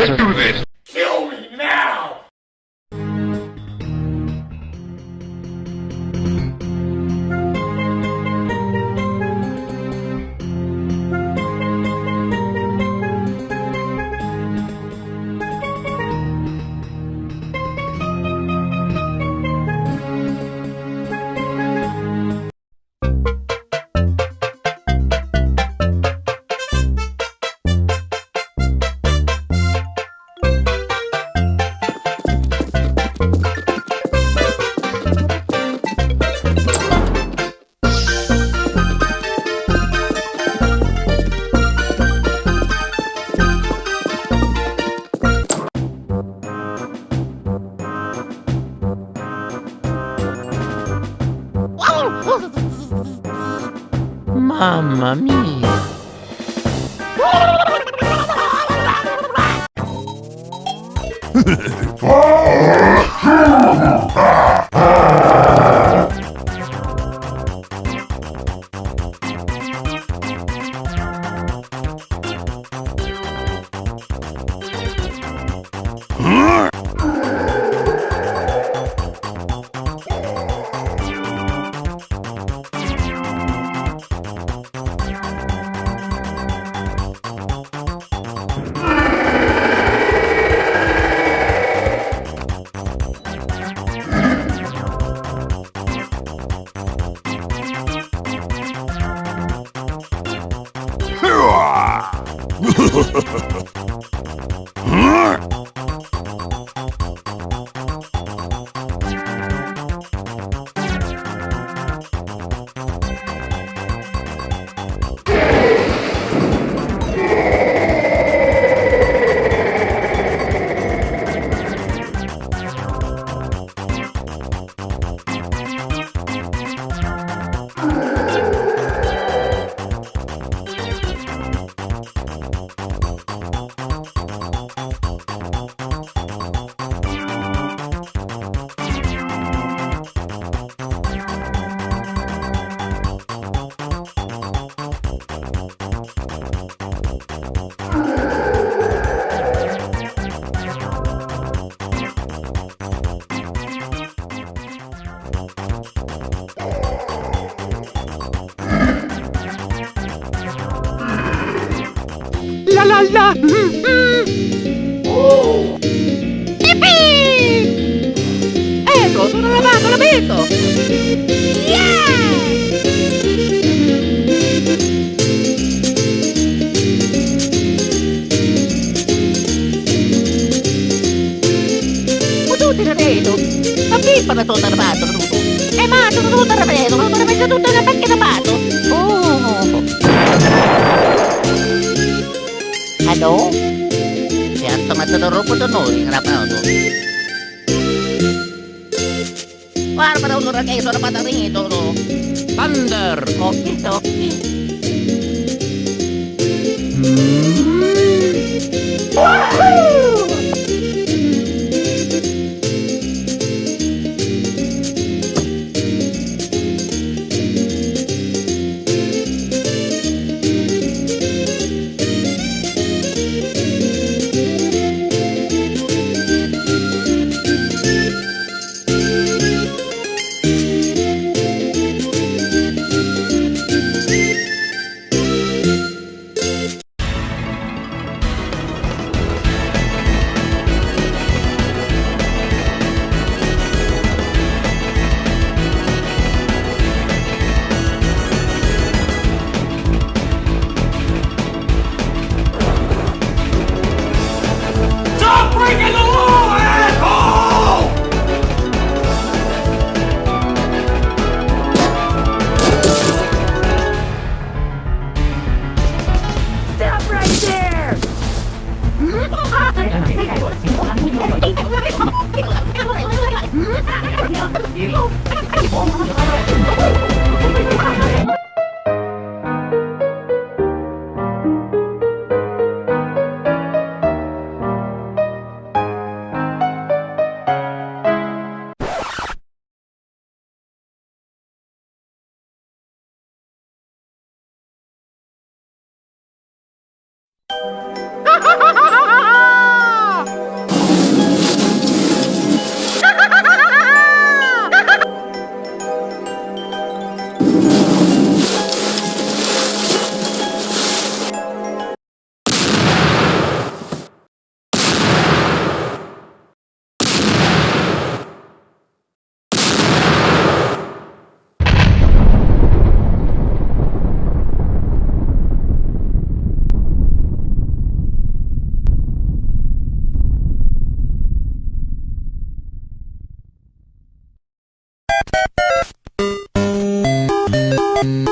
Let's do this. Mamma mia! Oh, La ha la la! Yippee! Ecco, sono lavato! Ma tu ti ripeto! Ma pippa da tutto armato, tutto! E ma tutto tutto ripeto, ma non messo tutto nel pacchino armato! Oh! Hello? やっとまたのロボットのリラパウド。Wah, ya, pada ulur kayak suara patah nih, Thunder! oke, oke. you